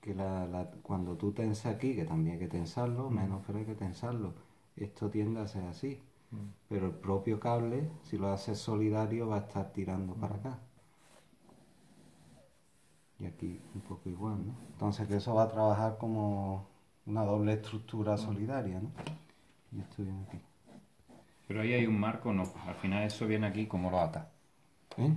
que la, la- cuando tú tensas aquí, que también hay que tensarlo, mm. menos pero hay que tensarlo. Esto tiende a ser así. Mm. Pero el propio cable, si lo haces solidario, va a estar tirando para mm. acá. Y aquí un poco igual, ¿no? Entonces que eso va a trabajar como una doble estructura solidaria, ¿no? Y esto viene aquí. Pero ahí hay un marco, no. Al final eso viene aquí como lo ata. ¿Eh?